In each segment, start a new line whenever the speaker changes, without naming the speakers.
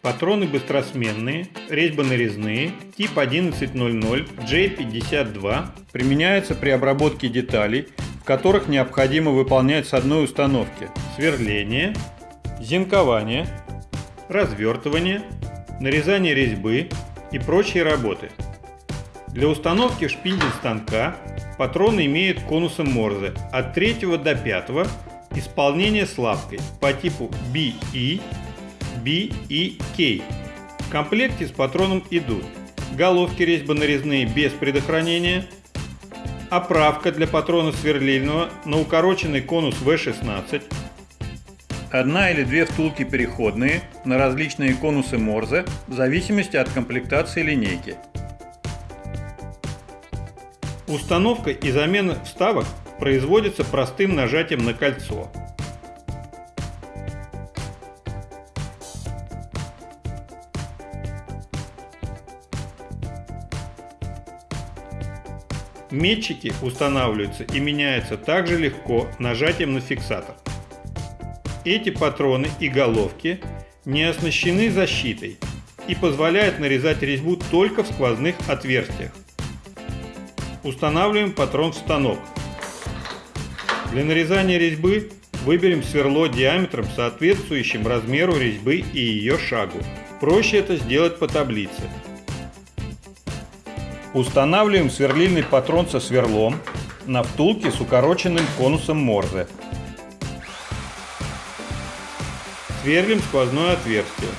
Патроны быстросменные, резьбо-нарезные, тип 1100 J52 применяются при обработке деталей, в которых необходимо выполнять с одной установки сверление, зенкование, развертывание, нарезание резьбы и прочие работы. Для установки в шпиндель станка патроны имеют конусы Морзе от 3 до 5 исполнение с лапкой по типу BE B и K. В комплекте с патроном идут головки резьбо-нарезные без предохранения, оправка для патрона сверлильного на укороченный конус V16, одна или две втулки переходные на различные конусы Морзе в зависимости от комплектации линейки. Установка и замена вставок производится простым нажатием на кольцо. Метчики устанавливаются и меняются также легко нажатием на фиксатор. Эти патроны и головки не оснащены защитой и позволяют нарезать резьбу только в сквозных отверстиях. Устанавливаем патрон в станок. Для нарезания резьбы выберем сверло диаметром соответствующим размеру резьбы и ее шагу. Проще это сделать по таблице. Устанавливаем сверлильный патрон со сверлом на втулке с укороченным конусом Морзе. Сверлим сквозное отверстие.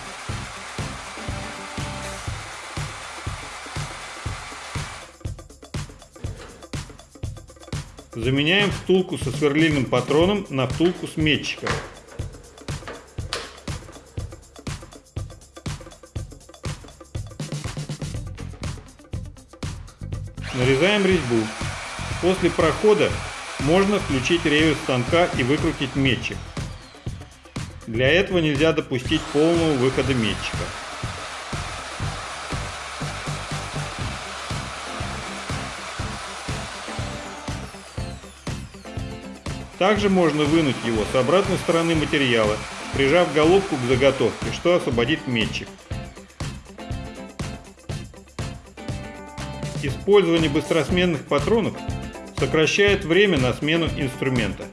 Заменяем втулку со сверлильным патроном на втулку с метчиком. Нарезаем резьбу. После прохода можно включить реверс станка и выкрутить метчик. Для этого нельзя допустить полного выхода метчика. Также можно вынуть его с обратной стороны материала, прижав головку к заготовке, что освободит метчик. Использование быстросменных патронов сокращает время на смену инструмента.